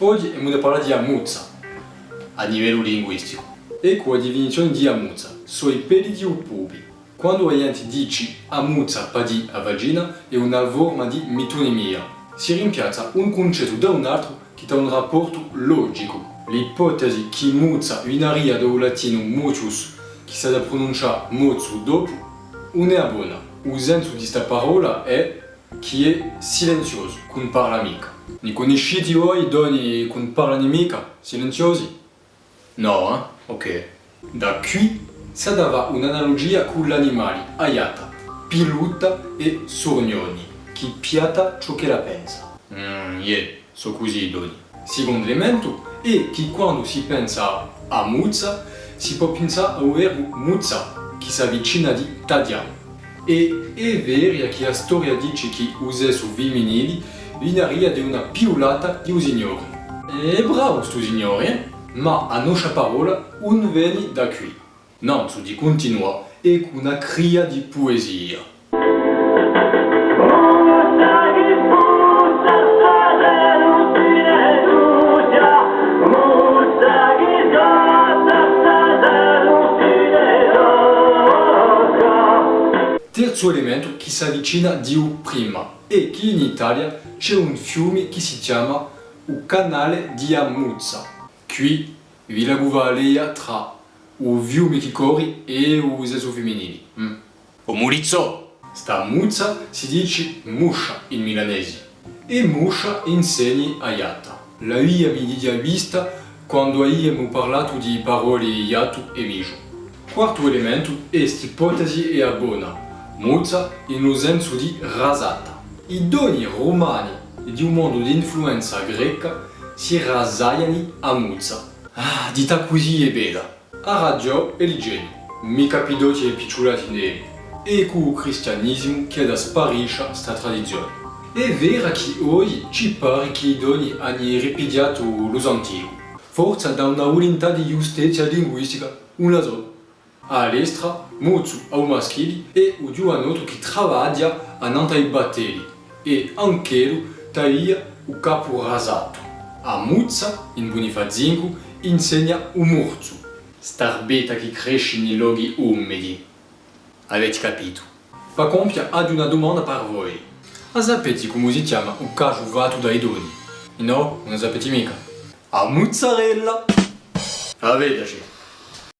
Oggi è da parlare di Amuzza a livello linguistico. Ecco la definizione di Amuzza. Sono i peli di un pubi. Quando gli dice dici Amuzza padi a vagina è una forma di metonimia. Si rimpiazza un concetto da un altro che ha un rapporto logico. L'ipotesi che Muzza inaria dal latino motus, che si da pronunciare mozzo dopo, non è buona. Il di questa parola è che è silenzioso, non parla mica. Ne conoscete voi donne che parlano mica, silenziosi? No, eh? Ok. Da qui si dava un'analogia con gli animali aiata, piluta e sornioni, che piata ciò che la pensa. Mmm, yeah, so così doni. Secondo elemento è che quando si pensa a muzza, si può pensare al verbo muzza, che si avvicina di tagliare. E vero che la storia dice che il sesso femminile vinaria di una piulata di un signore. È bravo sto signore, eh? ma a nostra parola non viene da qui. Non, su di continua, è una cria di poesia. Terzo elemento che si avvicina di prima è che in Italia c'è un fiume che si chiama il canale di Amuzza. Qui vi la guvalea tra il fiume che corre e il sesso femminile. Mm. Murizzo! Sta Muzza si dice muscia in milanese e muscia insegna a Iatta. La mia mi dia vista quando abbiamo parlato di parole iato e mijo. Quarto elemento è quest'ipotesi è buona. Muzza in un senso di rasata. I doni romani e di un mondo di influenza greca si rasaiano a Muzza. Ah, dita così è bella. A radio e l'igiene. Mi capito che è picciolati neri. E con il cristianesimo che da sparisce sta tradizione. È vero che oggi ci pare che i doni hanno ripidiato lo. Forse da una volontà di giustizia linguistica, una sola. All'estra, molto au maschili e o di un altro che lavora a nantai batteri e anche taglia il capo rasato. A Muzza, in Bonifazinco, insegna un morzo, starbeta che cresce nei luoghi umidi. Avete capito? Pa compia ad una domanda per voi. A sapete come si chiama un caso vato dai doni? No, non sapete mica. A mozzarella! Avete